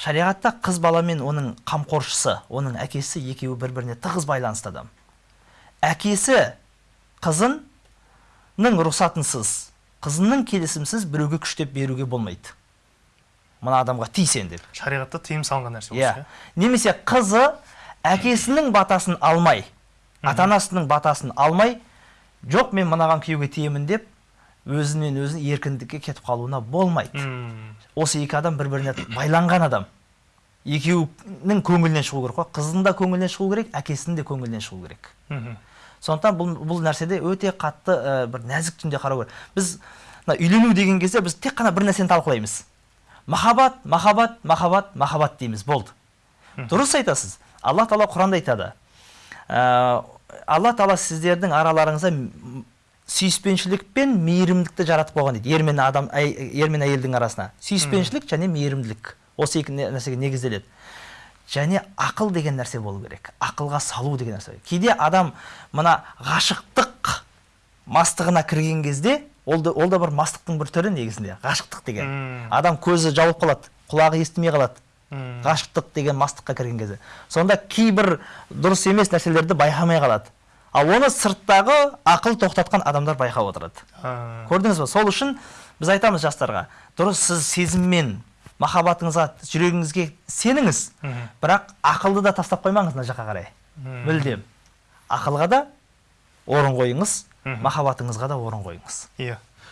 шариғатта қыз бала мен оның қамқоршысы оның әкесі екеуі бір біріне тығыз байланысты адам. Әкесі қызының рұқсатынсыз қызының келісімсіз біреуге күштеп беруге болмайды. Мына адамға ти сен деп. Шариғатта тыйым салынған нәрсе иә. осы немесе қызы әкесінің батасын алмай ата анасының батасын алмай жоқ мен мынаған күйеуге тиемін деп өзінен өзі еркіндікке кетіп қалуына болмайды. Мм. осы екі адам бір біріне байланған адам. Екеуінің көңілінен шығу керек қой. Қыздың да көңілінен шығу керек әкесінің де көңілінен шығу керек. Мгм. сондықтан бұл, бұл нәрседе өте қатты ә, бір нәзік түрде қарау керек. Біз мына үйлену деген кезде біз тек қана бір нәрсені талқылаймыз. Махаббат махаббат махаббат махаббат дейміз. Болды. Дұрыс айтасыз. Алла тағала құранда айтады. Ә, алла тағала сіздердің араларыңызда сүйіспеншілік пен мейірімдікті жаратып қойған дейді. Ер мен адам әй- ер мен әйелдің арасына. сүйіспеншілік және мейірімділік. осы екі нәрсеге негізделеді. және ақыл деген нәрсе болу керек. ақылға салу деген нәрсе. кейде адам мына ғашықтық мастығына кірген кезде ол да, ол да бір мастықтың бір түрі негізінде ғашықтық деген. Мм. адам көзі жауып қалады құлағы естімей қалады. Ғашықтық деген мастыққа кірген кезде. сонда кейбір дұрыс емес нәрселерді байқамай қалады. Ал оны сырттағы ақыл тоқтатқан адамдар байқап отырады. Көрдіңіз ба сол үшін біз айтамыз жастарға дұрыс сіз сезіммен махаббатыңызға жүрегіңізге сеніңіз. Бірақ ақылды да тастап қоймаңыз мына жаққа қарай. Мүлдем. Ақылға да орын қойыңыз махаббатыңызға да орын қойыңыз. Иә.